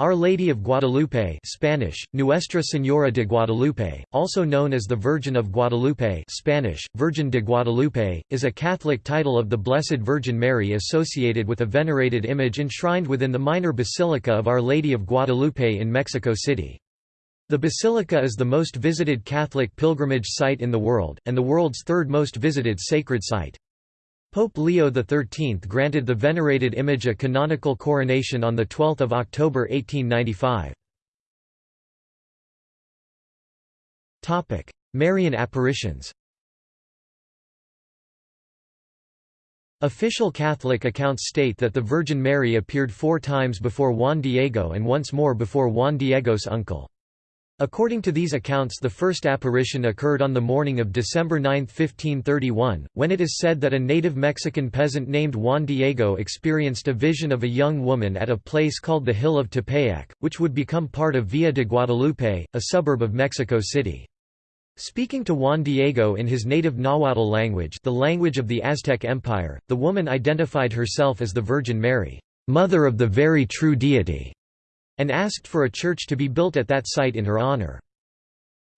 Our Lady of Guadalupe Spanish, Nuestra Señora de Guadalupe, also known as the Virgin of Guadalupe Spanish, Virgen de Guadalupe, is a Catholic title of the Blessed Virgin Mary associated with a venerated image enshrined within the minor basilica of Our Lady of Guadalupe in Mexico City. The basilica is the most visited Catholic pilgrimage site in the world, and the world's third most visited sacred site. Pope Leo XIII granted the venerated image a canonical coronation on 12 October 1895. Marian apparitions Official Catholic accounts state that the Virgin Mary appeared four times before Juan Diego and once more before Juan Diego's uncle. According to these accounts the first apparition occurred on the morning of December 9, 1531, when it is said that a native Mexican peasant named Juan Diego experienced a vision of a young woman at a place called the Hill of Tepeyac, which would become part of Villa de Guadalupe, a suburb of Mexico City. Speaking to Juan Diego in his native Nahuatl language the language of the Aztec Empire, the woman identified herself as the Virgin Mary, "'Mother of the very true deity' and asked for a church to be built at that site in her honor.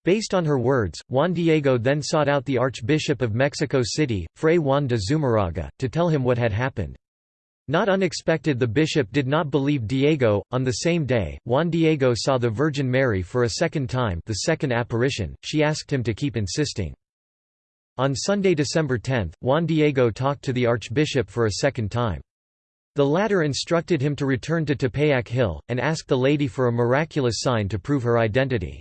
Based on her words, Juan Diego then sought out the Archbishop of Mexico City, Fray Juan de Zumarraga, to tell him what had happened. Not unexpected the bishop did not believe Diego. On the same day, Juan Diego saw the Virgin Mary for a second time the second apparition, she asked him to keep insisting. On Sunday, December 10, Juan Diego talked to the archbishop for a second time. The latter instructed him to return to Tepeyac Hill, and asked the lady for a miraculous sign to prove her identity.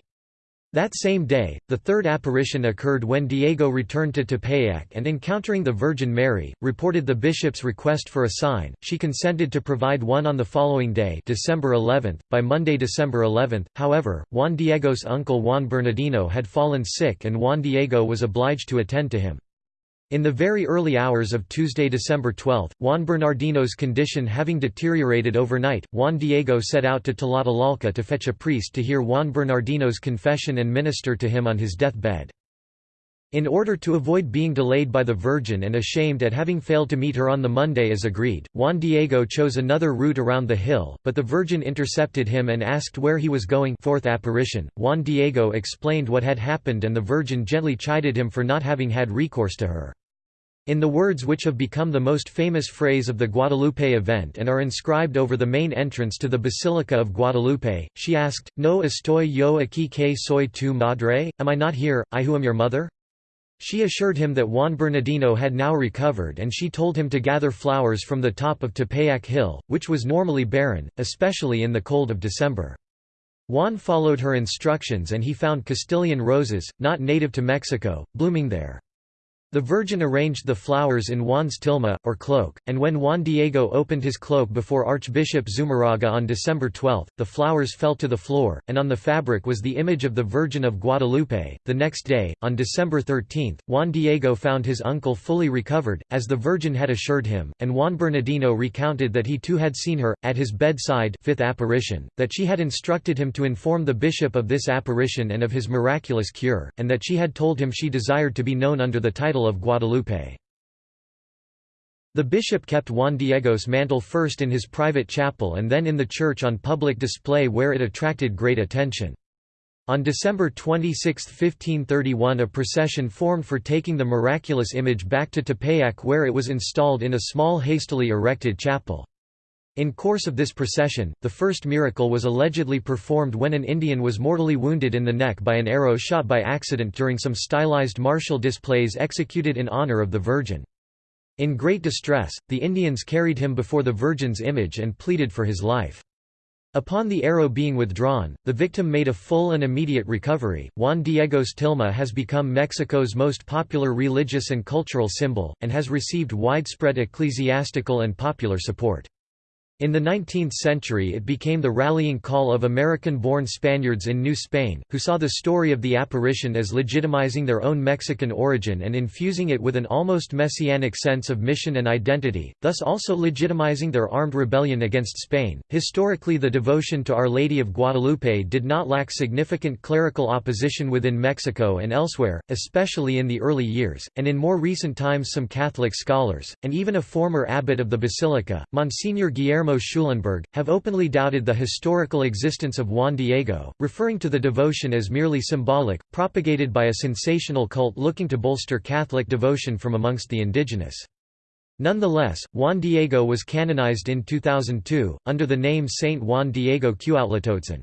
That same day, the third apparition occurred when Diego returned to Tepeyac and encountering the Virgin Mary, reported the bishop's request for a sign. She consented to provide one on the following day, December 11. By Monday, December 11, however, Juan Diego's uncle Juan Bernardino had fallen sick and Juan Diego was obliged to attend to him. In the very early hours of Tuesday, December 12, Juan Bernardino's condition having deteriorated overnight, Juan Diego set out to Tlatelolco to fetch a priest to hear Juan Bernardino's confession and minister to him on his deathbed. In order to avoid being delayed by the Virgin and ashamed at having failed to meet her on the Monday as agreed, Juan Diego chose another route around the hill, but the Virgin intercepted him and asked where he was going fourth apparition. Juan Diego explained what had happened and the Virgin gently chided him for not having had recourse to her. In the words which have become the most famous phrase of the Guadalupe event and are inscribed over the main entrance to the Basilica of Guadalupe, she asked, No estoy yo aquí que soy tu madre, am I not here, I who am your mother? She assured him that Juan Bernardino had now recovered and she told him to gather flowers from the top of Tepeyac Hill, which was normally barren, especially in the cold of December. Juan followed her instructions and he found Castilian roses, not native to Mexico, blooming there. The Virgin arranged the flowers in Juan's tilma, or cloak, and when Juan Diego opened his cloak before Archbishop Zumarraga on December 12, the flowers fell to the floor, and on the fabric was the image of the Virgin of Guadalupe. The next day, on December 13, Juan Diego found his uncle fully recovered, as the Virgin had assured him, and Juan Bernardino recounted that he too had seen her, at his bedside fifth apparition, that she had instructed him to inform the bishop of this apparition and of his miraculous cure, and that she had told him she desired to be known under the title of Guadalupe. The bishop kept Juan Diego's mantle first in his private chapel and then in the church on public display where it attracted great attention. On December 26, 1531 a procession formed for taking the miraculous image back to Tepeyac where it was installed in a small hastily erected chapel. In course of this procession, the first miracle was allegedly performed when an Indian was mortally wounded in the neck by an arrow shot by accident during some stylized martial displays executed in honor of the Virgin. In great distress, the Indians carried him before the Virgin's image and pleaded for his life. Upon the arrow being withdrawn, the victim made a full and immediate recovery. Juan Diego's tilma has become Mexico's most popular religious and cultural symbol, and has received widespread ecclesiastical and popular support. In the 19th century it became the rallying call of American-born Spaniards in New Spain, who saw the story of the apparition as legitimizing their own Mexican origin and infusing it with an almost messianic sense of mission and identity, thus also legitimizing their armed rebellion against Spain. Historically the devotion to Our Lady of Guadalupe did not lack significant clerical opposition within Mexico and elsewhere, especially in the early years, and in more recent times some Catholic scholars, and even a former abbot of the basilica, Monsignor Guillermo Guillermo Schulenburg, have openly doubted the historical existence of Juan Diego, referring to the devotion as merely symbolic, propagated by a sensational cult looking to bolster Catholic devotion from amongst the indigenous. Nonetheless, Juan Diego was canonized in 2002, under the name Saint Juan Diego Cuauhtlatoatzin.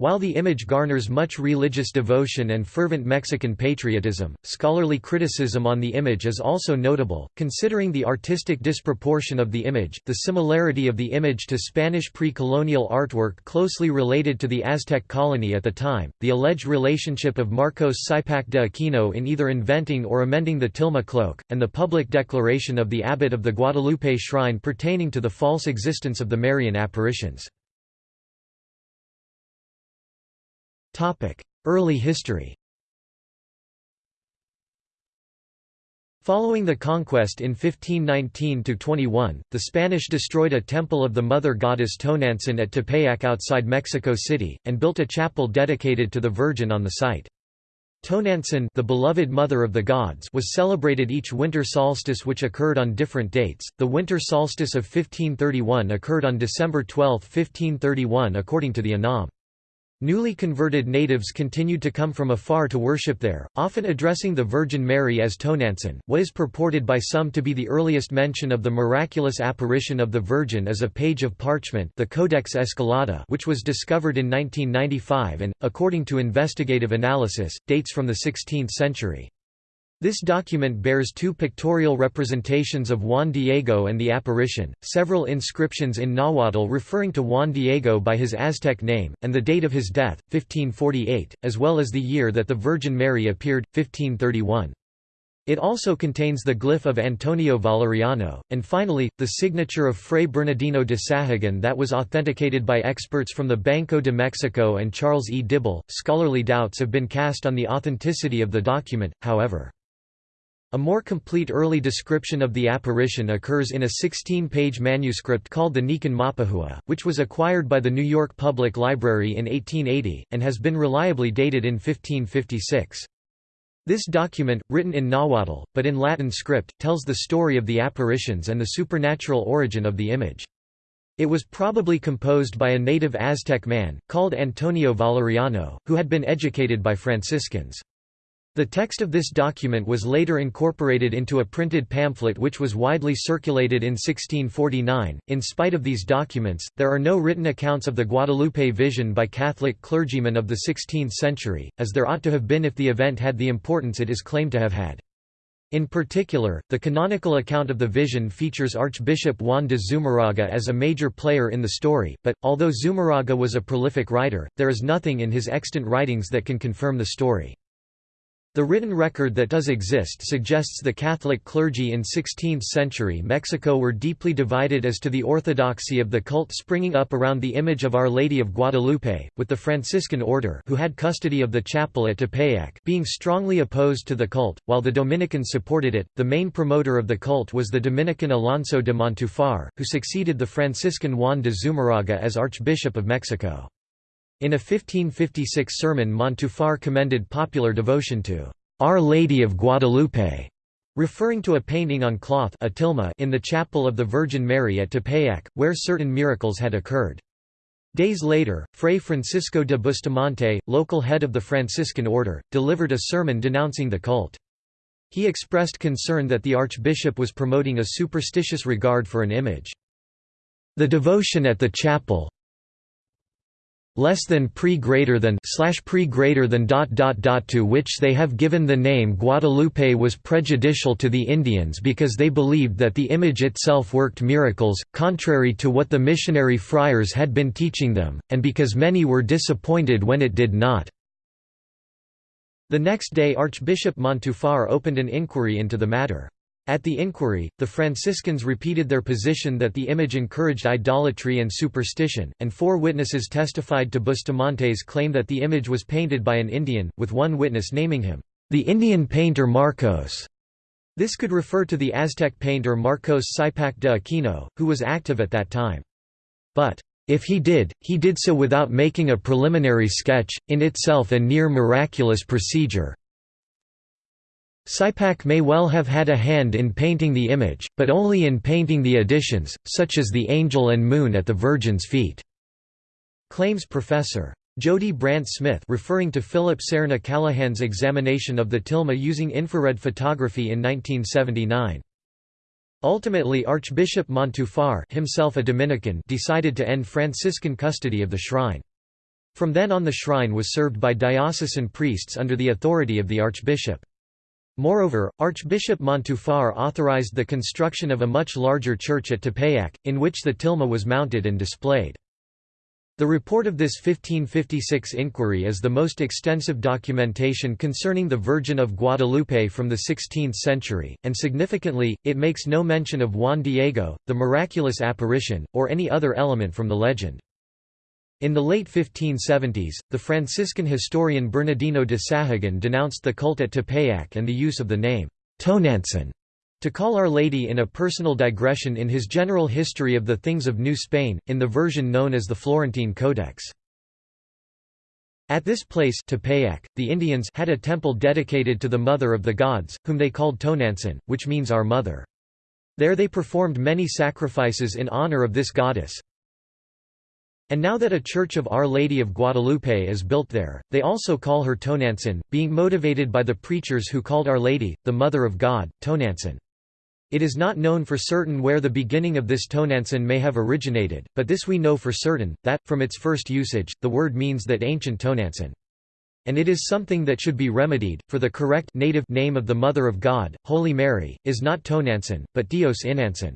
While the image garners much religious devotion and fervent Mexican patriotism, scholarly criticism on the image is also notable, considering the artistic disproportion of the image, the similarity of the image to Spanish pre-colonial artwork closely related to the Aztec colony at the time, the alleged relationship of Marcos Cipac de Aquino in either inventing or amending the tilma cloak, and the public declaration of the abbot of the Guadalupe shrine pertaining to the false existence of the Marian apparitions. Early history Following the conquest in 1519–21, the Spanish destroyed a temple of the mother goddess Tonantzin at Tepeyac outside Mexico City, and built a chapel dedicated to the Virgin on the site. Tonantzin the beloved mother of the gods was celebrated each winter solstice which occurred on different dates. The winter solstice of 1531 occurred on December 12, 1531 according to the Anam. Newly converted natives continued to come from afar to worship there, often addressing the Virgin Mary as Tonantzin. What is purported by some to be the earliest mention of the miraculous apparition of the Virgin is a page of parchment the Codex Escalada which was discovered in 1995 and, according to investigative analysis, dates from the 16th century. This document bears two pictorial representations of Juan Diego and the apparition, several inscriptions in Nahuatl referring to Juan Diego by his Aztec name, and the date of his death, 1548, as well as the year that the Virgin Mary appeared, 1531. It also contains the glyph of Antonio Valeriano, and finally, the signature of Fray Bernardino de Sahagun that was authenticated by experts from the Banco de Mexico and Charles E. Dibble. Scholarly doubts have been cast on the authenticity of the document, however. A more complete early description of the apparition occurs in a 16-page manuscript called the Nican Mopohua, which was acquired by the New York Public Library in 1880, and has been reliably dated in 1556. This document, written in Nahuatl, but in Latin script, tells the story of the apparitions and the supernatural origin of the image. It was probably composed by a native Aztec man, called Antonio Valeriano, who had been educated by Franciscans. The text of this document was later incorporated into a printed pamphlet which was widely circulated in 1649. In spite of these documents, there are no written accounts of the Guadalupe vision by Catholic clergymen of the 16th century, as there ought to have been if the event had the importance it is claimed to have had. In particular, the canonical account of the vision features Archbishop Juan de Zumarraga as a major player in the story, but, although Zumarraga was a prolific writer, there is nothing in his extant writings that can confirm the story. The written record that does exist suggests the Catholic clergy in 16th-century Mexico were deeply divided as to the orthodoxy of the cult springing up around the image of Our Lady of Guadalupe, with the Franciscan order who had custody of the chapel at Tepeyac being strongly opposed to the cult, while the Dominicans supported it. The main promoter of the cult was the Dominican Alonso de Montufar, who succeeded the Franciscan Juan de Zumarraga as Archbishop of Mexico. In a 1556 sermon Montufar commended popular devotion to Our Lady of Guadalupe, referring to a painting on cloth in the chapel of the Virgin Mary at Tepeyac, where certain miracles had occurred. Days later, Fray Francisco de Bustamante, local head of the Franciscan order, delivered a sermon denouncing the cult. He expressed concern that the archbishop was promoting a superstitious regard for an image. The devotion at the chapel, less than pre greater than slash pre greater than dot dot dot to which they have given the name Guadalupe was prejudicial to the Indians because they believed that the image itself worked miracles, contrary to what the missionary friars had been teaching them, and because many were disappointed when it did not. The next day Archbishop Montufar opened an inquiry into the matter. At the inquiry, the Franciscans repeated their position that the image encouraged idolatry and superstition, and four witnesses testified to Bustamante's claim that the image was painted by an Indian, with one witness naming him, the Indian painter Marcos. This could refer to the Aztec painter Marcos Cipac de Aquino, who was active at that time. But, if he did, he did so without making a preliminary sketch, in itself a near miraculous procedure, Cipac may well have had a hand in painting the image, but only in painting the additions, such as the angel and moon at the Virgin's feet." Claims Professor. Jody Brant Smith referring to Philip Serna Callahan's examination of the tilma using infrared photography in 1979. Ultimately Archbishop Montufar himself a Dominican decided to end Franciscan custody of the shrine. From then on the shrine was served by diocesan priests under the authority of the archbishop. Moreover, Archbishop Montufar authorized the construction of a much larger church at Tepeyac, in which the tilma was mounted and displayed. The report of this 1556 inquiry is the most extensive documentation concerning the Virgin of Guadalupe from the 16th century, and significantly, it makes no mention of Juan Diego, the miraculous apparition, or any other element from the legend. In the late 1570s, the Franciscan historian Bernardino de Sahagun denounced the cult at Tepeyac and the use of the name, Tonantzin, to call Our Lady in a personal digression in his general history of the things of New Spain, in the version known as the Florentine Codex. At this place Tepeyac, the Indians had a temple dedicated to the Mother of the Gods, whom they called Tonantzin, which means Our Mother. There they performed many sacrifices in honor of this goddess, and now that a Church of Our Lady of Guadalupe is built there, they also call her Tonantzin, being motivated by the preachers who called Our Lady, the Mother of God, Tonantzin. It is not known for certain where the beginning of this Tonantzin may have originated, but this we know for certain, that, from its first usage, the word means that ancient Tonantzin. And it is something that should be remedied, for the correct native name of the Mother of God, Holy Mary, is not Tonantzin, but Dios Inantzin.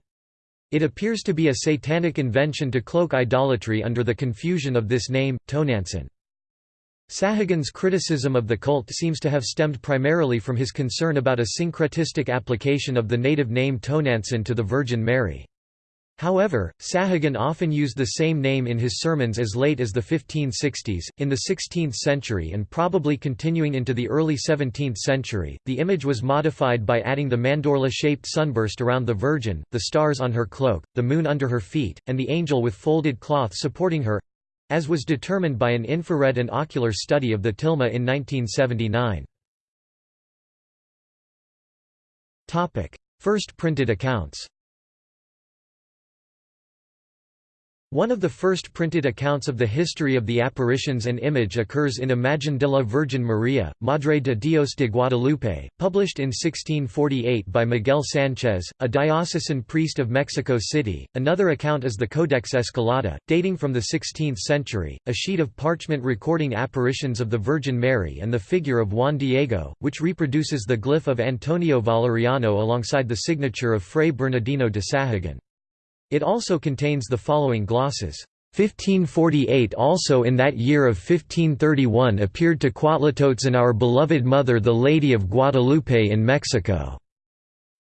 It appears to be a satanic invention to cloak idolatry under the confusion of this name, Tonantzin. Sahagun's criticism of the cult seems to have stemmed primarily from his concern about a syncretistic application of the native name Tonantzin to the Virgin Mary. However, Sahagun often used the same name in his sermons as late as the 1560s. In the 16th century and probably continuing into the early 17th century, the image was modified by adding the mandorla shaped sunburst around the Virgin, the stars on her cloak, the moon under her feet, and the angel with folded cloth supporting her as was determined by an infrared and ocular study of the tilma in 1979. First printed accounts One of the first printed accounts of the history of the apparitions and image occurs in Imagen de la Virgen María, Madre de Dios de Guadalupe, published in 1648 by Miguel Sánchez, a diocesan priest of Mexico City. Another account is the Codex Escalada, dating from the 16th century, a sheet of parchment recording apparitions of the Virgin Mary and the figure of Juan Diego, which reproduces the glyph of Antonio Valeriano alongside the signature of Fray Bernardino de Sahagun. It also contains the following glosses. 1548 Also in that year of 1531 appeared to Cuautlacotzin our beloved mother the Lady of Guadalupe in Mexico.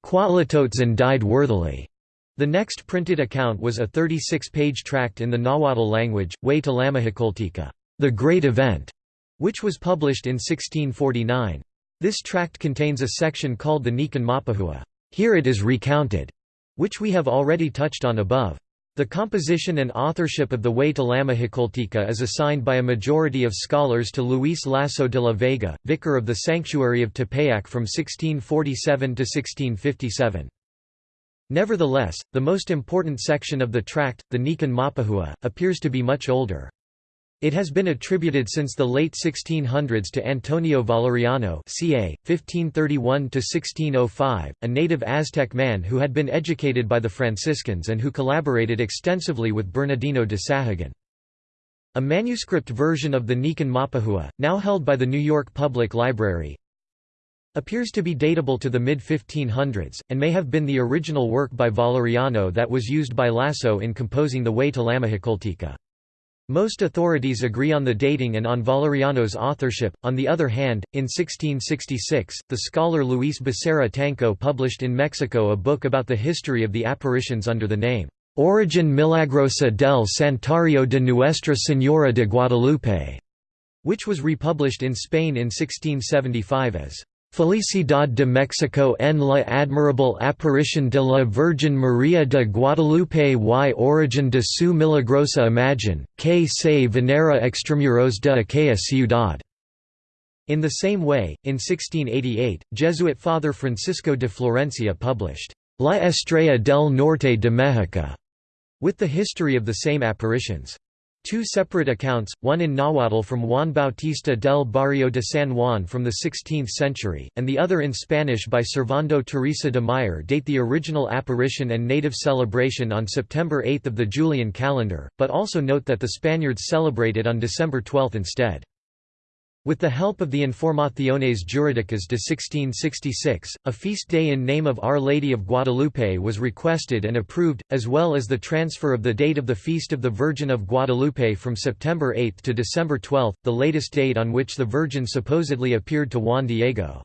Cuautlacotzin died worthily. The next printed account was a 36-page tract in the Nahuatl language, Huei tlamahuiçoltica, the Great Event, which was published in 1649. This tract contains a section called the Nican Mopohua. Here it is recounted which we have already touched on above. The composition and authorship of the Way to tlamahuiçoltica is assigned by a majority of scholars to Luis Lasso de la Vega, vicar of the Sanctuary of Tepeyac from 1647 to 1657. Nevertheless, the most important section of the tract, the Nican Mopohua, appears to be much older. It has been attributed since the late 1600s to Antonio Valeriano ca. 1531–1605, a native Aztec man who had been educated by the Franciscans and who collaborated extensively with Bernardino de Sahagun. A manuscript version of the Nican Mopohua, now held by the New York Public Library, appears to be datable to the mid-1500s, and may have been the original work by Valeriano that was used by Lasso in composing the Huei tlamahuiçoltica. Most authorities agree on the dating and on Valeriano's authorship. On the other hand, in 1666, the scholar Luis Becerra Tanco published in Mexico a book about the history of the apparitions under the name, Origin Milagrosa del Santuario de Nuestra Señora de Guadalupe, which was republished in Spain in 1675 as Felicidad de Mexico en la admirable aparición de la Virgen María de Guadalupe y origen de su milagrosa imagen, que se venera extramuros de aquella ciudad. In the same way, in 1688, Jesuit Father Francisco de Florencia published La Estrella del Norte de México, with the history of the same apparitions. Two separate accounts, one in Nahuatl from Juan Bautista del Barrio de San Juan from the 16th century, and the other in Spanish by Servando Teresa de Mier date the original apparition and native celebration on September 8 of the Julian calendar, but also note that the Spaniards celebrate it on December 12 instead. With the help of the Informaciones Jurídicas de 1666, a feast day in name of Our Lady of Guadalupe was requested and approved, as well as the transfer of the date of the Feast of the Virgin of Guadalupe from September 8 to December 12, the latest date on which the Virgin supposedly appeared to Juan Diego.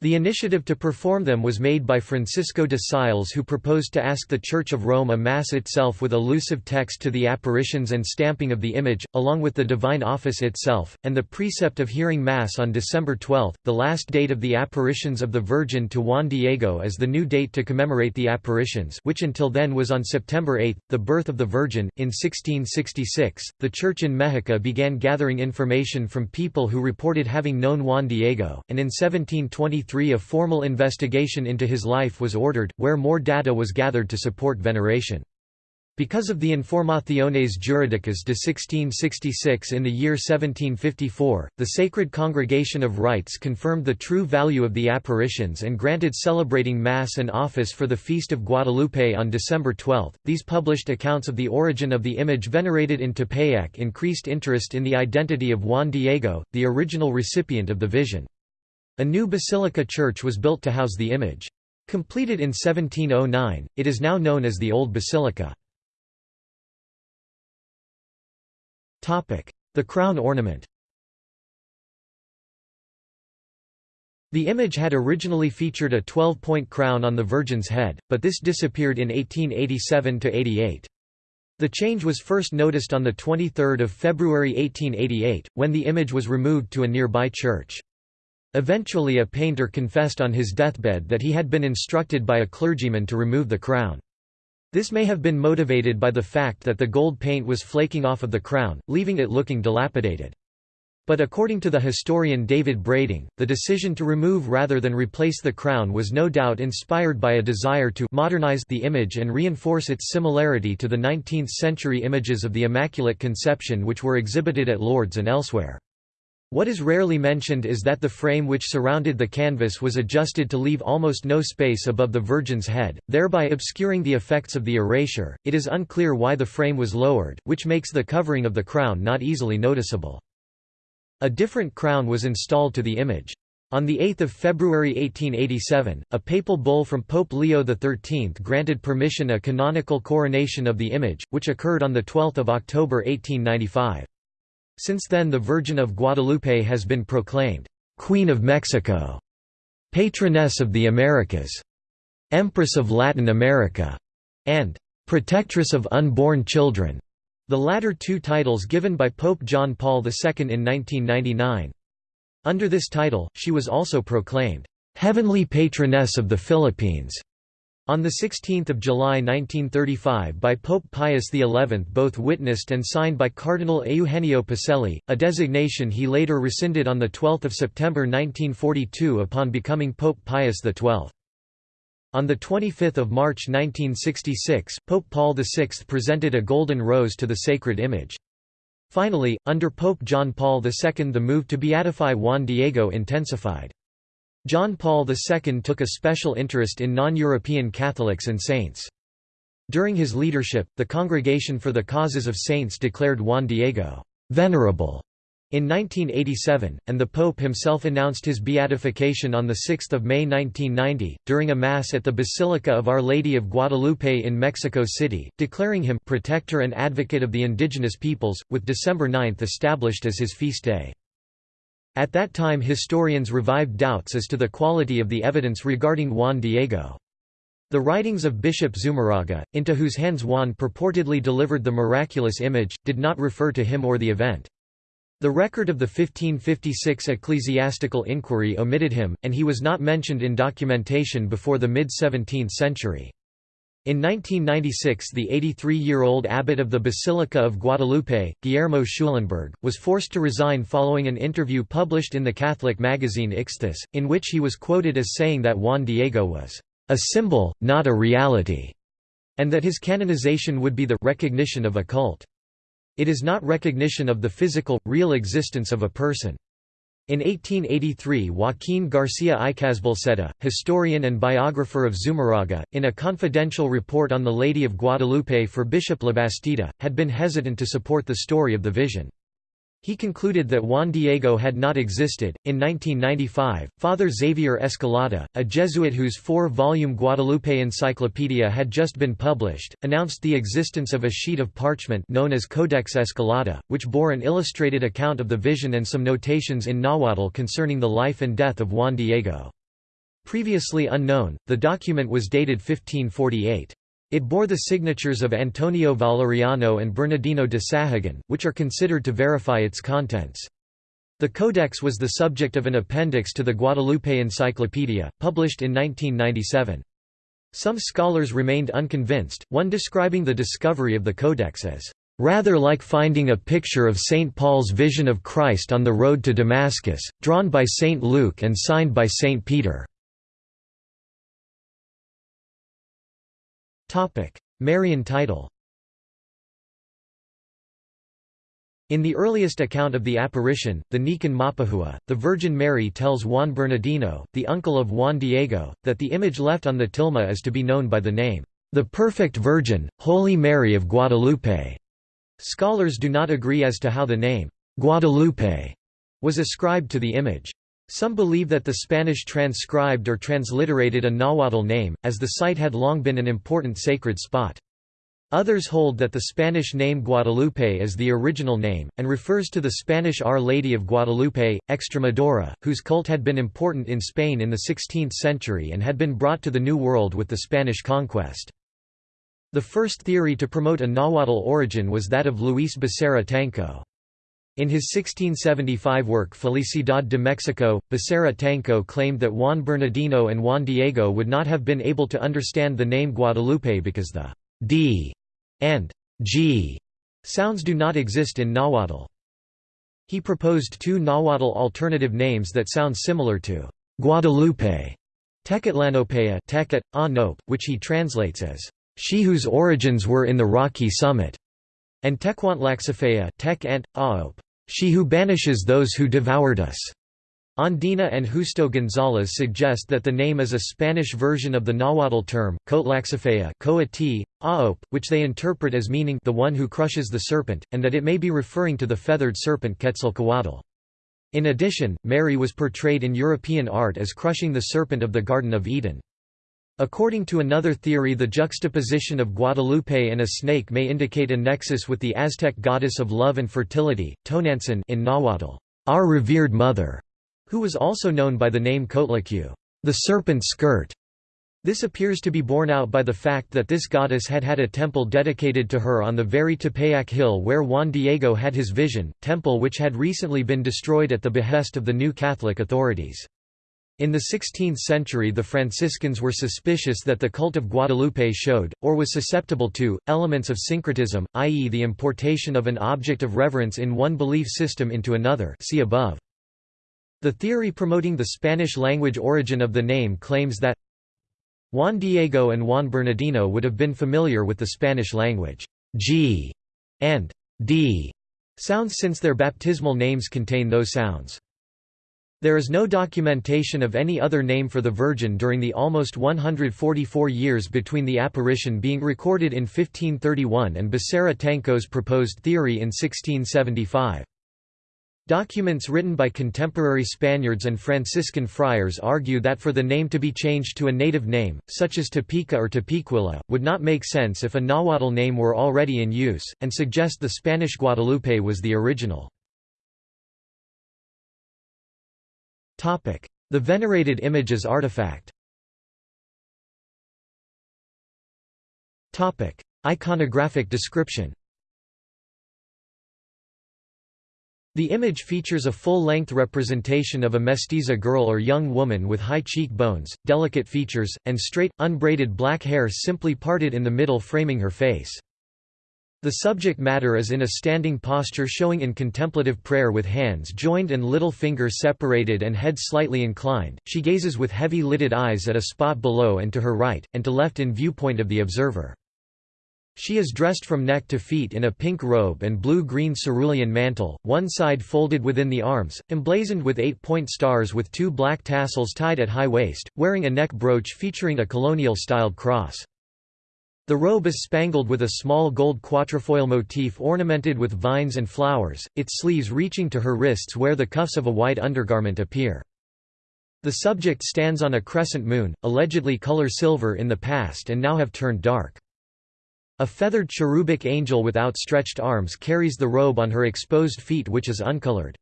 The initiative to perform them was made by Francisco de Sales who proposed to ask the Church of Rome a Mass itself with elusive text to the apparitions and stamping of the image, along with the Divine Office itself, and the precept of hearing Mass on December 12, the last date of the apparitions of the Virgin to Juan Diego as the new date to commemorate the apparitions which until then was on September 8, the birth of the Virgin. In 1666, the Church in Mexico began gathering information from people who reported having known Juan Diego, and in 1723 a formal investigation into his life was ordered, where more data was gathered to support veneration. Because of the Informaciones Jurídicas de 1666 in the year 1754, the Sacred Congregation of Rites confirmed the true value of the apparitions and granted celebrating Mass and office for the Feast of Guadalupe on December 12. These published accounts of the origin of the image venerated in Tepeyac increased interest in the identity of Juan Diego, the original recipient of the vision. A new basilica church was built to house the image. Completed in 1709, it is now known as the Old Basilica. The crown ornament The image had originally featured a 12-point crown on the Virgin's head, but this disappeared in 1887–88. The change was first noticed on 23 February 1888, when the image was removed to a nearby church. Eventually a painter confessed on his deathbed that he had been instructed by a clergyman to remove the crown. This may have been motivated by the fact that the gold paint was flaking off of the crown, leaving it looking dilapidated. But according to the historian David Brading, the decision to remove rather than replace the crown was no doubt inspired by a desire to modernize the image and reinforce its similarity to the 19th-century images of the Immaculate Conception which were exhibited at Lourdes and elsewhere. What is rarely mentioned is that the frame which surrounded the canvas was adjusted to leave almost no space above the Virgin's head, thereby obscuring the effects of the erasure. It is unclear why the frame was lowered, which makes the covering of the crown not easily noticeable. A different crown was installed to the image. On 8 February 1887, a papal bull from Pope Leo XIII granted permission a canonical coronation of the image, which occurred on 12 October 1895. Since then the Virgin of Guadalupe has been proclaimed, "'Queen of Mexico", "'Patroness of the Americas", "'Empress of Latin America", and "'Protectress of Unborn Children", the latter two titles given by Pope John Paul II in 1999. Under this title, she was also proclaimed, "'Heavenly Patroness of the Philippines' On 16 July 1935 by Pope Pius XI both witnessed and signed by Cardinal Eugenio Pacelli, a designation he later rescinded on 12 September 1942 upon becoming Pope Pius XII. On 25 March 1966, Pope Paul VI presented a golden rose to the sacred image. Finally, under Pope John Paul II the move to beatify Juan Diego intensified. John Paul II took a special interest in non-European Catholics and saints. During his leadership, the Congregation for the Causes of Saints declared Juan Diego «venerable» in 1987, and the Pope himself announced his beatification on 6 May 1990, during a Mass at the Basilica of Our Lady of Guadalupe in Mexico City, declaring him «protector and advocate of the indigenous peoples», with December 9 established as his feast day. At that time historians revived doubts as to the quality of the evidence regarding Juan Diego. The writings of Bishop Zumarraga, into whose hands Juan purportedly delivered the miraculous image, did not refer to him or the event. The record of the 1556 ecclesiastical inquiry omitted him, and he was not mentioned in documentation before the mid-17th century. In 1996 the 83-year-old abbot of the Basilica of Guadalupe, Guillermo Schulenburg, was forced to resign following an interview published in the Catholic magazine Ixthus, in which he was quoted as saying that Juan Diego was a symbol, not a reality, and that his canonization would be the recognition of a cult. It is not recognition of the physical, real existence of a person. In 1883 Joaquín García Icazbalceta, historian and biographer of Zumarraga, in a confidential report on the Lady of Guadalupe for Bishop Labastida, had been hesitant to support the story of the vision. He concluded that Juan Diego had not existed. In 1995, Father Xavier Escalada, a Jesuit whose four volume Guadalupe Encyclopedia had just been published, announced the existence of a sheet of parchment known as Codex Escalada, which bore an illustrated account of the vision and some notations in Nahuatl concerning the life and death of Juan Diego. Previously unknown, the document was dated 1548. It bore the signatures of Antonio Valeriano and Bernardino de Sahagun, which are considered to verify its contents. The codex was the subject of an appendix to the Guadalupe Encyclopedia, published in 1997. Some scholars remained unconvinced, one describing the discovery of the codex as, "...rather like finding a picture of St. Paul's vision of Christ on the road to Damascus, drawn by St. Luke and signed by St. Peter." Marian title In the earliest account of the apparition, the Nican Mopohua, the Virgin Mary tells Juan Bernardino, the uncle of Juan Diego, that the image left on the tilma is to be known by the name, "...the Perfect Virgin, Holy Mary of Guadalupe." Scholars do not agree as to how the name, "...Guadalupe," was ascribed to the image. Some believe that the Spanish transcribed or transliterated a Nahuatl name, as the site had long been an important sacred spot. Others hold that the Spanish name Guadalupe is the original name, and refers to the Spanish Our Lady of Guadalupe, Extremadura, whose cult had been important in Spain in the 16th century and had been brought to the New World with the Spanish conquest. The first theory to promote a Nahuatl origin was that of Luis Becerra Tanco. In his 1675 work Felicidad de Mexico, Becerra Tanco claimed that Juan Bernardino and Juan Diego would not have been able to understand the name Guadalupe because the d and g sounds do not exist in Nahuatl. He proposed two Nahuatl alternative names that sound similar to Guadalupe, Tecuatlanopeuh Teket, Nope, which he translates as, "...she whose origins were in the rocky summit", and Tecuantlaxopeuh Tek Ant, Aop, she who banishes those who devoured us. Ondina and Justo González suggest that the name is a Spanish version of the Nahuatl term, Coatlaxopeuh which they interpret as meaning the one who crushes the serpent, and that it may be referring to the feathered serpent Quetzalcoatl. In addition, Mary was portrayed in European art as crushing the serpent of the Garden of Eden. According to another theory the juxtaposition of Guadalupe and a snake may indicate a nexus with the Aztec goddess of love and fertility, Tonantzin in Nahuatl, our revered mother, who was also known by the name Coatlicue, the serpent skirt. This appears to be borne out by the fact that this goddess had had a temple dedicated to her on the very Tepeyac hill where Juan Diego had his vision, temple which had recently been destroyed at the behest of the new Catholic authorities. In the 16th century the Franciscans were suspicious that the cult of Guadalupe showed, or was susceptible to, elements of syncretism, i.e. the importation of an object of reverence in one belief system into another see above. The theory promoting the Spanish-language origin of the name claims that Juan Diego and Juan Bernardino would have been familiar with the Spanish language G and D sounds since their baptismal names contain those sounds. There is no documentation of any other name for the Virgin during the almost 144 years between the apparition being recorded in 1531 and Becerra Tanco's proposed theory in 1675. Documents written by contemporary Spaniards and Franciscan friars argue that for the name to be changed to a native name, such as Tepeaca or Tepeaquilla, would not make sense if a Nahuatl name were already in use, and suggest the Spanish Guadalupe was the original. The venerated images artifact. Iconographic description. The image features a full-length representation of a mestiza girl or young woman with high cheekbones, delicate features, and straight, unbraided black hair simply parted in the middle framing her face. The subject matter is in a standing posture showing in contemplative prayer with hands joined and little finger separated and head slightly inclined. She gazes with heavy-lidded eyes at a spot below and to her right, and to left in viewpoint of the observer. She is dressed from neck to feet in a pink robe and blue-green cerulean mantle, one side folded within the arms, emblazoned with eight-point stars with two black tassels tied at high waist, wearing a neck brooch featuring a colonial-styled cross. The robe is spangled with a small gold quatrefoil motif ornamented with vines and flowers, its sleeves reaching to her wrists where the cuffs of a white undergarment appear. The subject stands on a crescent moon, allegedly color silver in the past and now have turned dark. A feathered cherubic angel with outstretched arms carries the robe on her exposed feet which is uncolored.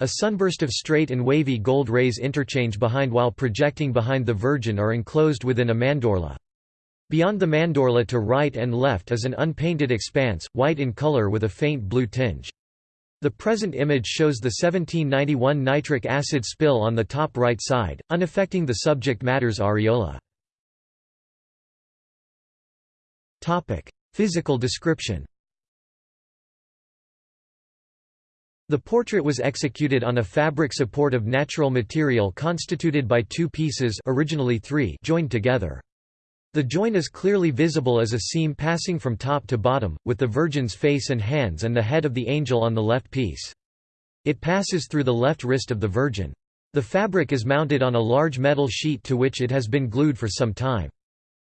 A sunburst of straight and wavy gold rays interchange behind while projecting behind the Virgin are enclosed within a mandorla. Beyond the mandorla to right and left is an unpainted expanse, white in color with a faint blue tinge. The present image shows the 1791 nitric acid spill on the top right side, unaffecting the subject matter's areola. Topic: Physical description. The portrait was executed on a fabric support of natural material constituted by two pieces originally three joined together. The join is clearly visible as a seam passing from top to bottom, with the Virgin's face and hands and the head of the angel on the left piece. It passes through the left wrist of the Virgin. The fabric is mounted on a large metal sheet to which it has been glued for some time.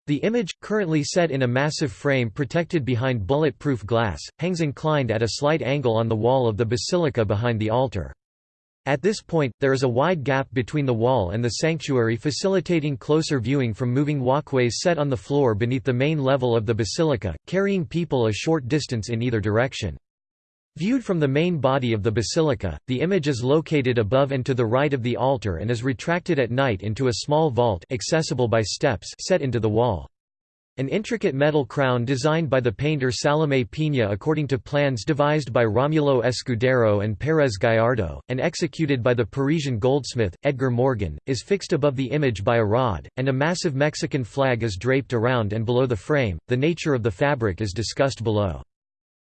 The image, currently set in a massive frame protected behind bulletproof glass, hangs inclined at a slight angle on the wall of the basilica behind the altar. At this point, there is a wide gap between the wall and the sanctuary facilitating closer viewing from moving walkways set on the floor beneath the main level of the basilica, carrying people a short distance in either direction. Viewed from the main body of the basilica, the image is located above and to the right of the altar and is retracted at night into a small vault accessible by steps set into the wall. An intricate metal crown designed by the painter Salome Pina according to plans devised by Romulo Escudero and Pérez Gallardo, and executed by the Parisian goldsmith, Edgar Morgan, is fixed above the image by a rod, and a massive Mexican flag is draped around and below the frame. The nature of the fabric is discussed below.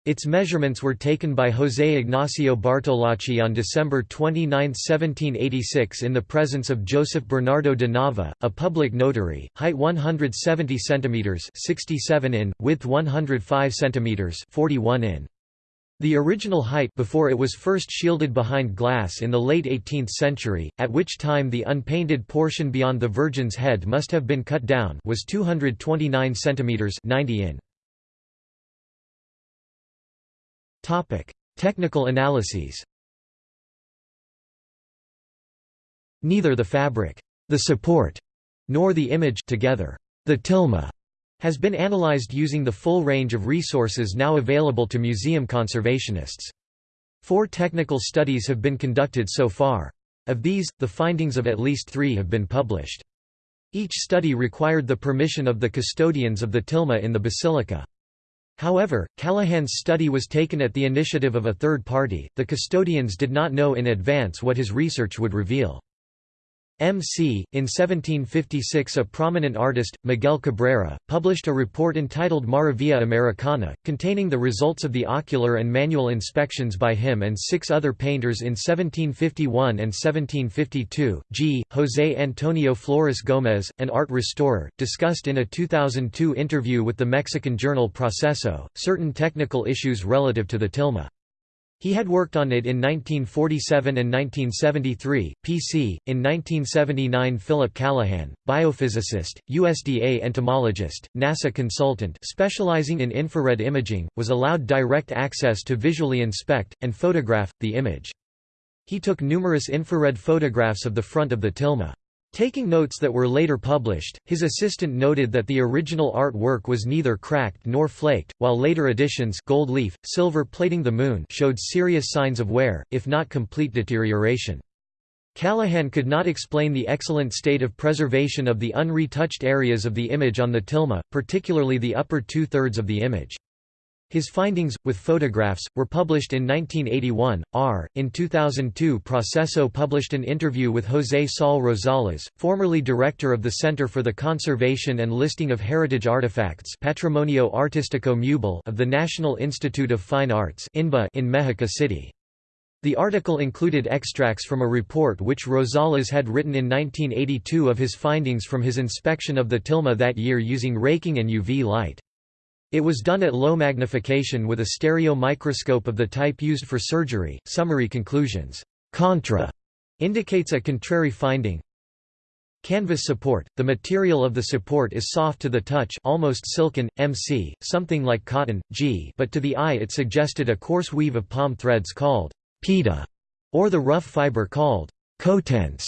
Its measurements were taken by José Ignacio Bartolache on December 29, 1786 in the presence of Joseph Bernardo de Nava, a public notary, height 170 cm 67 in, width 105 cm 41 in. The original height before it was first shielded behind glass in the late 18th century, at which time the unpainted portion beyond the Virgin's head must have been cut down was 229 cm 90 in. Topic: Technical analyses. Neither the fabric, the support, nor the image together, the tilma, has been analyzed using the full range of resources now available to museum conservationists. Four technical studies have been conducted so far. Of these, the findings of at least three have been published. Each study required the permission of the custodians of the tilma in the basilica. However, Callahan's study was taken at the initiative of a third party, the custodians did not know in advance what his research would reveal. M.C. In 1756 a prominent artist, Miguel Cabrera, published a report entitled Maravilla Americana, containing the results of the ocular and manual inspections by him and six other painters in 1751 and 1752. G. José Antonio Flores Gómez, an art restorer, discussed in a 2002 interview with the Mexican journal Proceso, certain technical issues relative to the tilma. He had worked on it in 1947 and 1973. PC. In 1979, Philip Callahan, biophysicist, USDA entomologist, NASA consultant specializing in infrared imaging, was allowed direct access to visually inspect and photograph the image. He took numerous infrared photographs of the front of the tilma. Taking notes that were later published, his assistant noted that the original artwork was neither cracked nor flaked, while later editions gold leaf, silver plating the moon showed serious signs of wear, if not complete deterioration. Callahan could not explain the excellent state of preservation of the unretouched areas of the image on the tilma, particularly the upper two-thirds of the image. His findings, with photographs, were published in 1981. R. In 2002, Proceso published an interview with José Saul Rosales, formerly director of the Center for the Conservation and Listing of Heritage Artifacts Patrimonio Artístico Mueble of the National Institute of Fine Arts in Mexico City. The article included extracts from a report which Rosales had written in 1982 of his findings from his inspection of the tilma that year using raking and UV light. It was done at low magnification with a stereo microscope of the type used for surgery. Summary conclusions. Contra indicates a contrary finding. Canvas support. The material of the support is soft to the touch, almost silken, MC, something like cotton, G, but to the eye it suggested a coarse weave of palm threads called pita, or the rough fiber called cotense,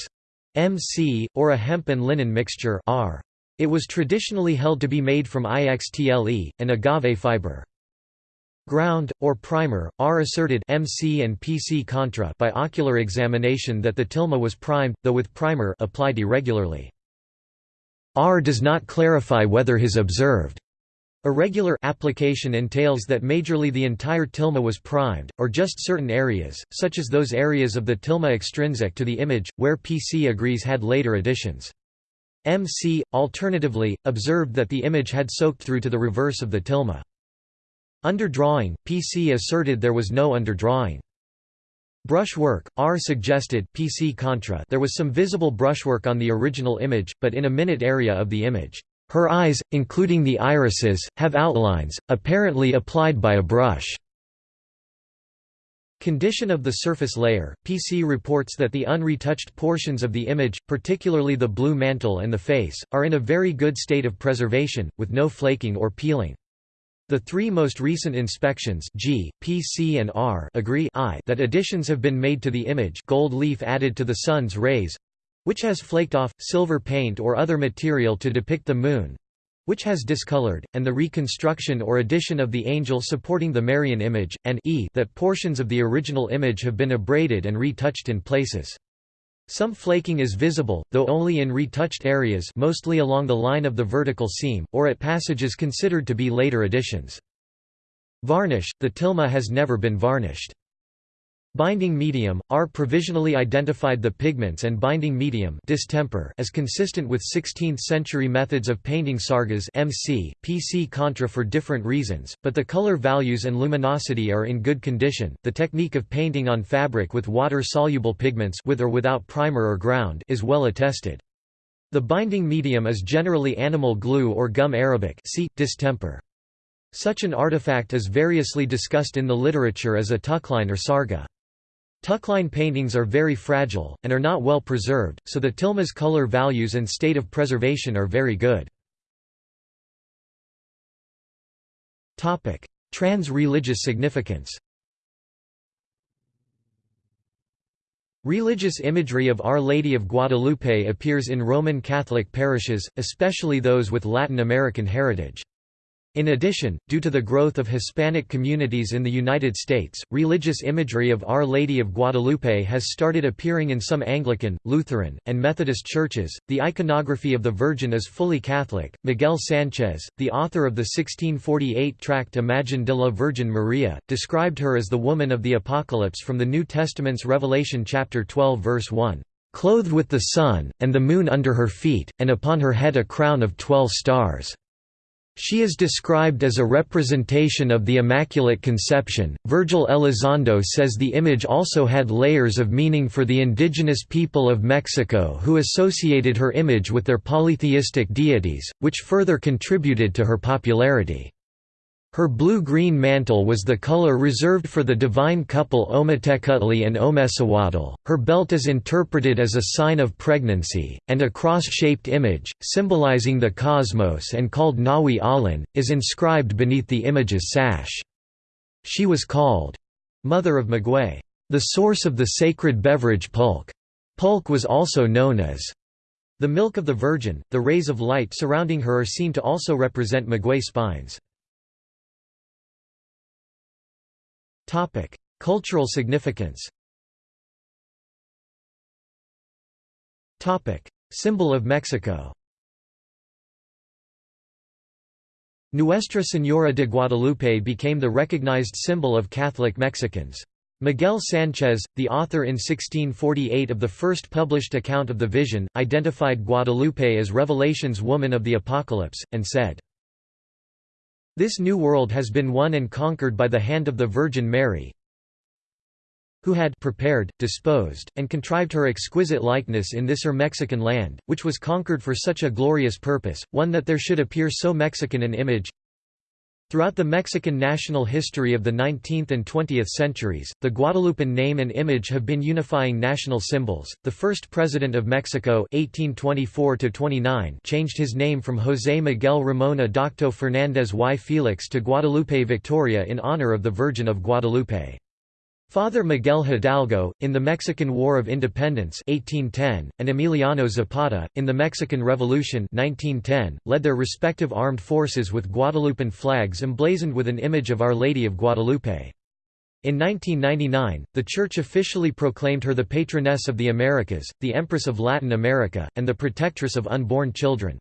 MC, or a hemp and linen mixture R. It was traditionally held to be made from IXTLE, an agave fiber. Ground, or primer, R asserted MC and PC contra by ocular examination that the tilma was primed, though with primer applied irregularly. R does not clarify whether his observed irregular application entails that majorly the entire tilma was primed, or just certain areas, such as those areas of the tilma extrinsic to the image, where PC agrees had later additions. MC, alternatively, observed that the image had soaked through to the reverse of the tilma. Underdrawing, PC asserted there was no underdrawing. Brushwork, R suggested PC contra there was some visible brushwork on the original image, but in a minute area of the image. Her eyes, including the irises, have outlines, apparently applied by a brush. Condition of the surface layer – PC reports that the unretouched portions of the image, particularly the blue mantle and the face, are in a very good state of preservation, with no flaking or peeling. The three most recent inspections G, PC and R agree I that additions have been made to the image gold leaf added to the sun's rays which has flaked off, silver paint or other material to depict the moon, which has discolored, and the reconstruction or addition of the angel supporting the Marian image, and e that portions of the original image have been abraded and retouched in places. Some flaking is visible, though only in retouched areas mostly along the line of the vertical seam, or at passages considered to be later additions. Varnish – The tilma has never been varnished. Binding medium, R provisionally identified the pigments and binding medium distemper as consistent with 16th-century methods of painting sargas MC, PC contra for different reasons, but the color values and luminosity are in good condition. The technique of painting on fabric with water-soluble pigments with or without primer or ground is well attested. The binding medium is generally animal glue or gum arabic see, distemper. Such an artifact is variously discussed in the literature as a tüchlein or sarga. Tüchlein paintings are very fragile, and are not well preserved, so the tilma's color values and state of preservation are very good. Trans-religious significance Religious imagery of Our Lady of Guadalupe appears in Roman Catholic parishes, especially those with Latin American heritage. In addition, due to the growth of Hispanic communities in the United States, religious imagery of Our Lady of Guadalupe has started appearing in some Anglican, Lutheran, and Methodist churches. The iconography of the Virgin is fully Catholic. Miguel Sanchez, the author of the 1648 tract Imagen de la Virgen Maria, described her as the woman of the Apocalypse from the New Testament's Revelation chapter 12 verse 1 clothed with the sun, and the moon under her feet, and upon her head a crown of twelve stars. She is described as a representation of the Immaculate Conception. Virgil Elizondo says the image also had layers of meaning for the indigenous people of Mexico who associated her image with their polytheistic deities, which further contributed to her popularity. Her blue-green mantle was the color reserved for the divine couple Ometecuhtli and Omecihuatl. Her belt is interpreted as a sign of pregnancy, and a cross-shaped image, symbolizing the cosmos and called Nahui Ollin, is inscribed beneath the image's sash. She was called Mother of Maguey, the source of the sacred beverage pulque. Pulque was also known as the milk of the Virgin. The rays of light surrounding her are seen to also represent Maguey spines. Topic: Cultural significance. Topic: Symbol of Mexico. Nuestra Señora de Guadalupe became the recognized symbol of Catholic Mexicans. Miguel Sánchez, the author in 1648 of the first published account of the vision, identified Guadalupe as Revelation's woman of the Apocalypse, and said, This new world has been won and conquered by the hand of the Virgin Mary, who had prepared, disposed, and contrived her exquisite likeness in this her Mexican land, which was conquered for such a glorious purpose, one that there should appear so Mexican an image, Throughout the Mexican national history of the 19th and 20th centuries, the Guadalupan name and image have been unifying national symbols. The first president of Mexico (1824–29) changed his name from José Miguel Ramón Adaucto Fernández y Félix to Guadalupe Victoria in honor of the Virgin of Guadalupe. Father Miguel Hidalgo, in the Mexican War of Independence 1810, and Emiliano Zapata, in the Mexican Revolution 1910, led their respective armed forces with Guadalupan flags emblazoned with an image of Our Lady of Guadalupe. In 1999, the Church officially proclaimed her the patroness of the Americas, the Empress of Latin America, and the protectress of unborn children.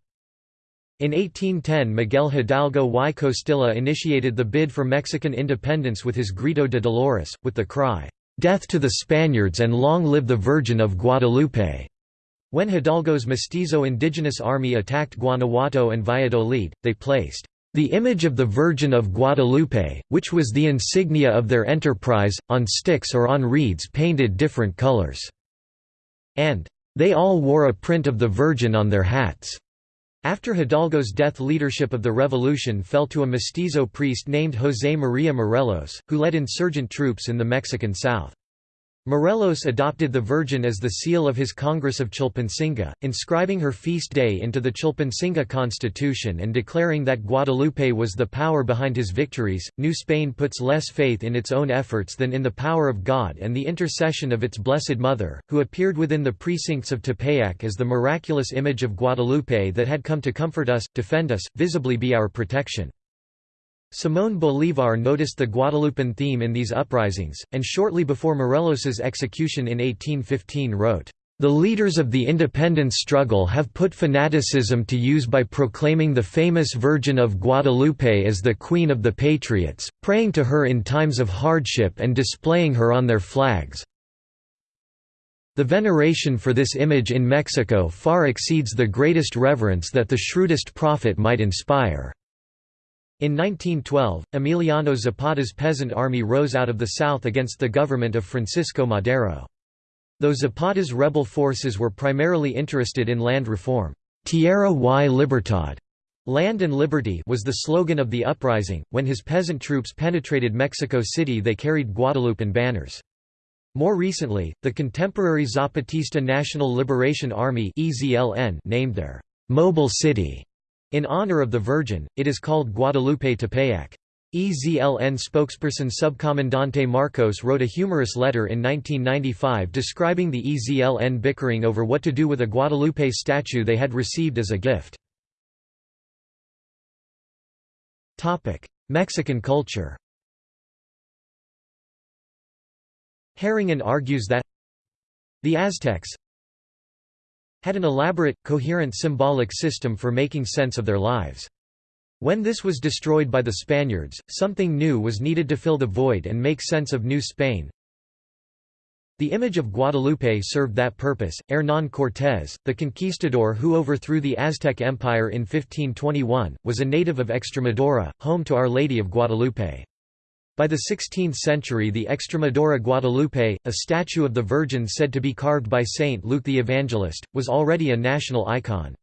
In 1810 Miguel Hidalgo y Costilla initiated the bid for Mexican independence with his Grito de Dolores, with the cry, "'Death to the Spaniards and long live the Virgin of Guadalupe!' When Hidalgo's mestizo indigenous army attacked Guanajuato and Valladolid, they placed the image of the Virgin of Guadalupe, which was the insignia of their enterprise, on sticks or on reeds painted different colors." And, "...they all wore a print of the Virgin on their hats." After Hidalgo's death leadership of the revolution fell to a mestizo priest named José María Morelos, who led insurgent troops in the Mexican South. Morelos adopted the Virgin as the seal of his Congress of Chilpancingo, inscribing her feast day into the Chilpancingo constitution and declaring that Guadalupe was the power behind his victories. New Spain puts less faith in its own efforts than in the power of God and the intercession of its Blessed Mother, who appeared within the precincts of Tepeyac as the miraculous image of Guadalupe that had come to comfort us, defend us, visibly be our protection. Simón Bolívar noticed the Guadalupan theme in these uprisings, and shortly before Morelos's execution in 1815 wrote, "...the leaders of the independence struggle have put fanaticism to use by proclaiming the famous Virgin of Guadalupe as the Queen of the Patriots, praying to her in times of hardship and displaying her on their flags. The veneration for this image in Mexico far exceeds the greatest reverence that the shrewdest prophet might inspire." In 1912, Emiliano Zapata's peasant army rose out of the south against the government of Francisco Madero. Though Zapata's rebel forces were primarily interested in land reform, Tierra y Libertad Land and Liberty was the slogan of the uprising. When his peasant troops penetrated Mexico City, they carried Guadalupan banners. More recently, the contemporary Zapatista National Liberation Army named their mobile city in honor of the Virgin, it is called Guadalupe Tepeyac. EZLN spokesperson Subcomandante Marcos wrote a humorous letter in 1995 describing the EZLN bickering over what to do with a Guadalupe statue they had received as a gift. Mexican culture Harrington argues that the Aztecs, had an elaborate, coherent symbolic system for making sense of their lives. When this was destroyed by the Spaniards, something new was needed to fill the void and make sense of New Spain. The image of Guadalupe served that purpose. Hernán Cortés, the conquistador who overthrew the Aztec Empire in 1521, was a native of Extremadura, home to Our Lady of Guadalupe. By the 16th century the Extremadura Guadalupe, a statue of the Virgin said to be carved by Saint Luke the Evangelist, was already a national icon.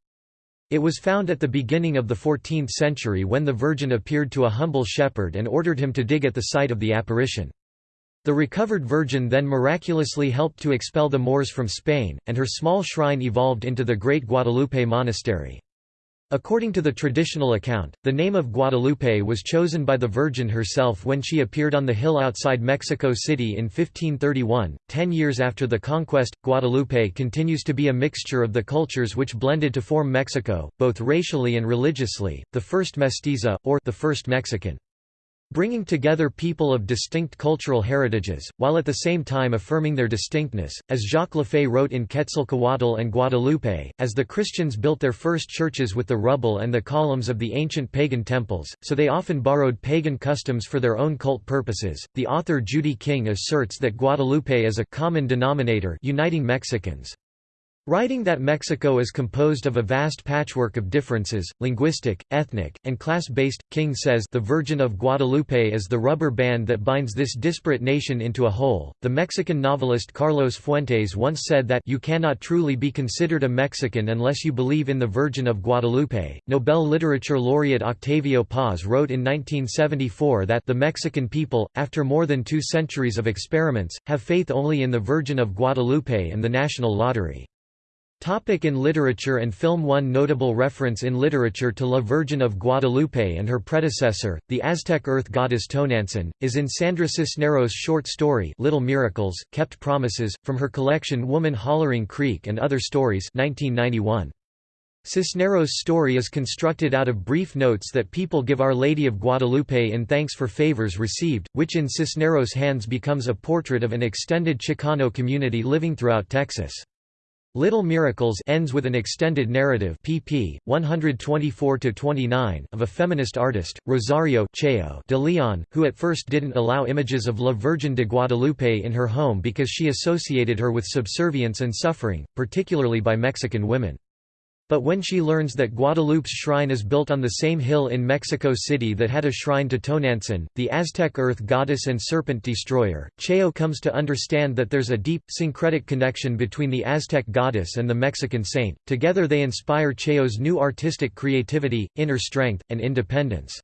It was found at the beginning of the 14th century when the Virgin appeared to a humble shepherd and ordered him to dig at the site of the apparition. The recovered Virgin then miraculously helped to expel the Moors from Spain, and her small shrine evolved into the Great Guadalupe Monastery. According to the traditional account, the name of Guadalupe was chosen by the Virgin herself when she appeared on the hill outside Mexico City in 1531. Ten years after the conquest, Guadalupe continues to be a mixture of the cultures which blended to form Mexico, both racially and religiously, the first mestiza, or the first Mexican. Bringing together people of distinct cultural heritages, while at the same time affirming their distinctness, as Jacques Lafaye wrote in Quetzalcoatl and Guadalupe, as the Christians built their first churches with the rubble and the columns of the ancient pagan temples, so they often borrowed pagan customs for their own cult purposes. The author Judy King asserts that Guadalupe is a common denominator uniting Mexicans. Writing that Mexico is composed of a vast patchwork of differences, linguistic, ethnic, and class-based, King says the Virgin of Guadalupe is the rubber band that binds this disparate nation into a whole. The Mexican novelist Carlos Fuentes once said that you cannot truly be considered a Mexican unless you believe in the Virgin of Guadalupe. Nobel Literature laureate Octavio Paz wrote in 1974 that the Mexican people, after more than two centuries of experiments, have faith only in the Virgin of Guadalupe and the national lottery. Topic in literature and film One notable reference in literature to La Virgin of Guadalupe and her predecessor, the Aztec earth goddess Tonantzin, is in Sandra Cisneros' short story Little Miracles, Kept Promises, from her collection Woman Hollering Creek and Other Stories 1991. Cisneros' story is constructed out of brief notes that people give Our Lady of Guadalupe in thanks for favors received, which in Cisneros' hands becomes a portrait of an extended Chicano community living throughout Texas. Little Miracles ends with an extended narrative pp. 124–29 of a feminist artist, Rosario Chayo de Leon, who at first didn't allow images of La Virgen de Guadalupe in her home because she associated her with subservience and suffering, particularly by Mexican women. But when she learns that Guadalupe's shrine is built on the same hill in Mexico City that had a shrine to Tonantzin, the Aztec earth goddess and serpent destroyer, Chayo comes to understand that there's a deep, syncretic connection between the Aztec goddess and the Mexican saint. Together they inspire Chayo's new artistic creativity, inner strength, and independence.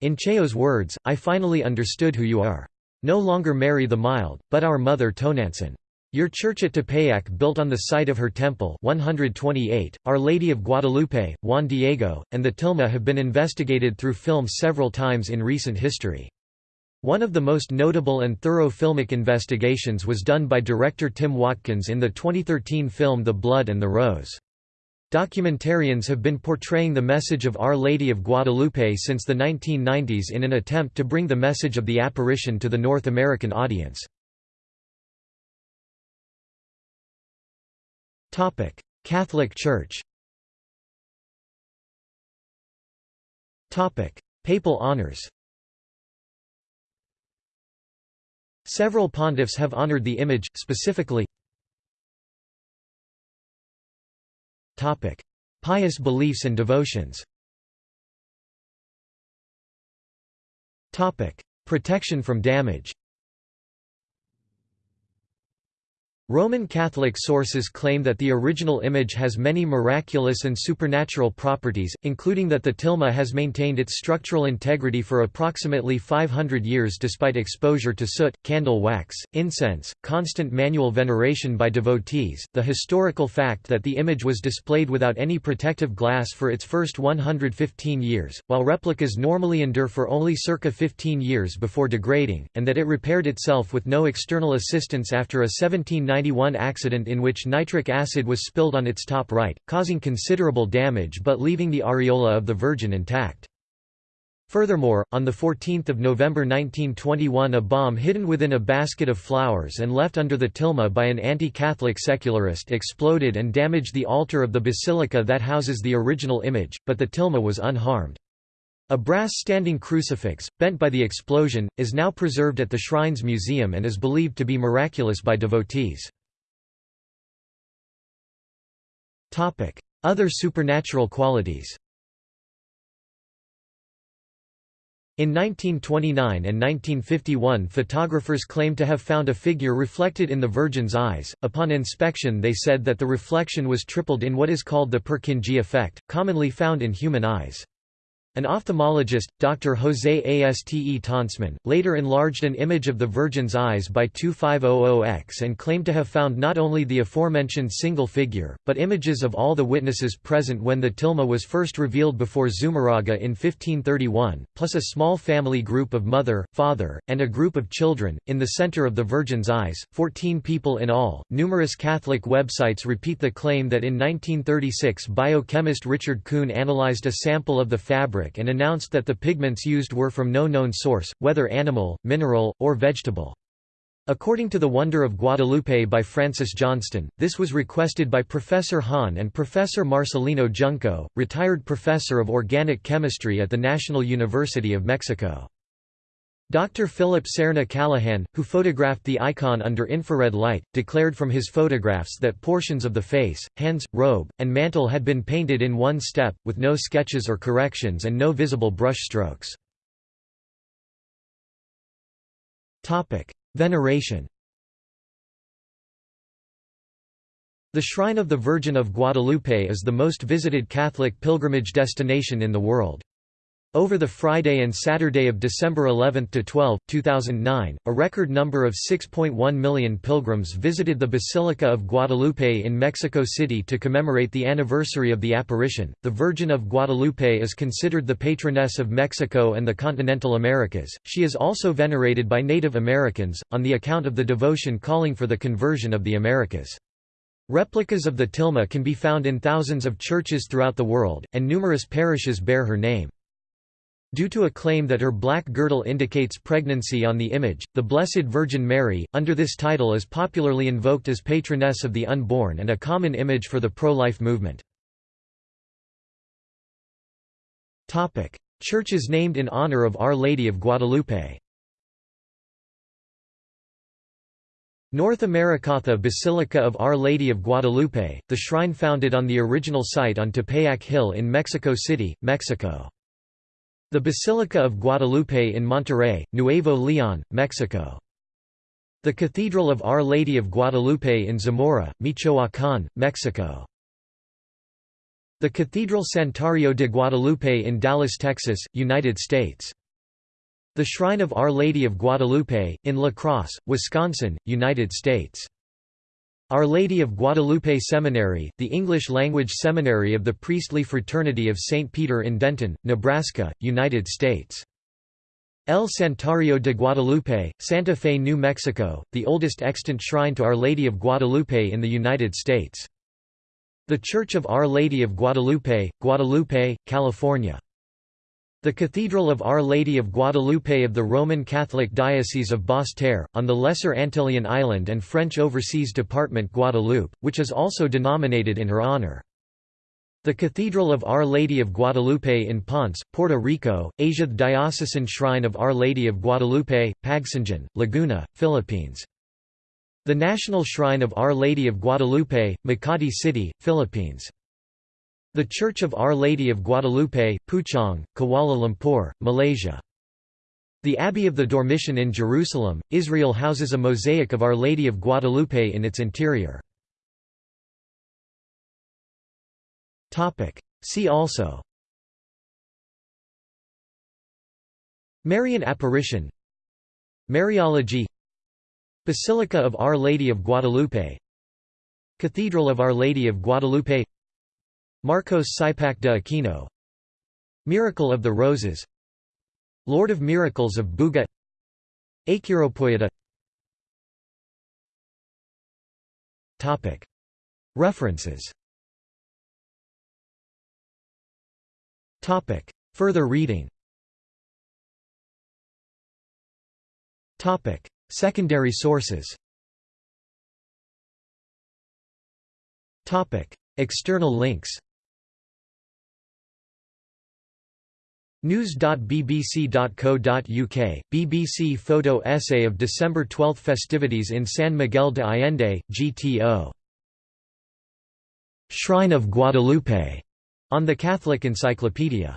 In Chayo's words, I finally understood who you are. No longer Mary the Mild, but our mother Tonantzin. Your church at Tepeyac built on the site of her temple 128, Our Lady of Guadalupe, Juan Diego, and the tilma have been investigated through film several times in recent history. One of the most notable and thorough filmic investigations was done by director Tim Watkins in the 2013 film The Blood and the Rose. Documentarians have been portraying the message of Our Lady of Guadalupe since the 1990s in an attempt to bring the message of the apparition to the North American audience. Catholic Church. Papal honors. Several pontiffs have honored the image, specifically Pious beliefs and devotions. Protection from damage Roman Catholic sources claim that the original image has many miraculous and supernatural properties, including that the tilma has maintained its structural integrity for approximately 500 years despite exposure to soot, candle wax, incense, constant manual veneration by devotees, the historical fact that the image was displayed without any protective glass for its first 115 years, while replicas normally endure for only circa 15 years before degrading, and that it repaired itself with no external assistance after a 1790 1991 accident in which nitric acid was spilled on its top right, causing considerable damage but leaving the areola of the Virgin intact. Furthermore, on 14 November 1921 a bomb hidden within a basket of flowers and left under the tilma by an anti-Catholic secularist exploded and damaged the altar of the basilica that houses the original image, but the tilma was unharmed. A brass standing crucifix, bent by the explosion, is now preserved at the Shrines Museum and is believed to be miraculous by devotees. Other supernatural qualities In 1929 and 1951 photographers claimed to have found a figure reflected in the Virgin's eyes. Upon inspection they said that the reflection was tripled in what is called the Purkinje effect, commonly found in human eyes. An ophthalmologist, Dr. José Aste Tönsmann, later enlarged an image of the Virgin's eyes by 2500x and claimed to have found not only the aforementioned single figure, but images of all the witnesses present when the tilma was first revealed before Zumarraga in 1531, plus a small family group of mother, father, and a group of children. In the center of the Virgin's eyes, 14 people in all. Numerous Catholic websites repeat the claim that in 1936 biochemist Richard Kuhn analyzed a sample of the fabric And announced that the pigments used were from no known source, whether animal, mineral, or vegetable. According to The Wonder of Guadalupe by Francis Johnston, this was requested by Professor Hahn and Professor Marcelino Junco, retired professor of organic chemistry at the National University of Mexico. Dr. Philip Serna Callahan, who photographed the icon under infrared light, declared from his photographs that portions of the face, hands, robe, and mantle had been painted in one step, with no sketches or corrections and no visible brush strokes. Veneration The Shrine of the Virgin of Guadalupe is the most visited Catholic pilgrimage destination in the world. Over the Friday and Saturday of December 11 to 12, 2009, a record number of 6.1 million pilgrims visited the Basilica of Guadalupe in Mexico City to commemorate the anniversary of the apparition. The Virgin of Guadalupe is considered the patroness of Mexico and the continental Americas. She is also venerated by Native Americans, on the account of the devotion calling for the conversion of the Americas. Replicas of the tilma can be found in thousands of churches throughout the world, and numerous parishes bear her name. Due to a claim that her black girdle indicates pregnancy on the image, the Blessed Virgin Mary, under this title is popularly invoked as patroness of the unborn and a common image for the pro-life movement. Churches named in honor of Our Lady of Guadalupe North Americatha Basilica of Our Lady of Guadalupe, the shrine founded on the original site on Tepeyac Hill in Mexico City, Mexico. The Basilica of Guadalupe in Monterrey, Nuevo León, Mexico. The Cathedral of Our Lady of Guadalupe in Zamora, Michoacán, Mexico. The Cathedral Santuario de Guadalupe in Dallas, Texas, United States. The Shrine of Our Lady of Guadalupe, in La Crosse, Wisconsin, United States. Our Lady of Guadalupe Seminary, the English-language seminary of the priestly fraternity of St. Peter in Denton, Nebraska, United States. El Santuario de Guadalupe, Santa Fe, New Mexico, the oldest extant shrine to Our Lady of Guadalupe in the United States. The Church of Our Lady of Guadalupe, Guadalupe, California. The Cathedral of Our Lady of Guadalupe of the Roman Catholic Diocese of Basse-Terre, on the Lesser Antillean island and French Overseas Department Guadeloupe, which is also denominated in her honor. The Cathedral of Our Lady of Guadalupe in Ponce, Puerto Rico, Asia The Diocesan Shrine of Our Lady of Guadalupe, Pagsanjan, Laguna, Philippines. The National Shrine of Our Lady of Guadalupe, Makati City, Philippines. The Church of Our Lady of Guadalupe, Puchong, Kuala Lumpur, Malaysia. The Abbey of the Dormition in Jerusalem, Israel houses a mosaic of Our Lady of Guadalupe in its interior. See also. Marian apparition. Mariology. Basilica of Our Lady of Guadalupe. Cathedral of Our Lady of Guadalupe Marcos Cipac de Aquino. Miracle of the Roses. Lord of Miracles of Buga. Acheiropoieta References. Further reading. Secondary sources. External links News.bbc.co.uk, BBC photo essay of December 12 festivities in San Miguel de Allende, GTO. Shrine of Guadalupe, on the Catholic Encyclopedia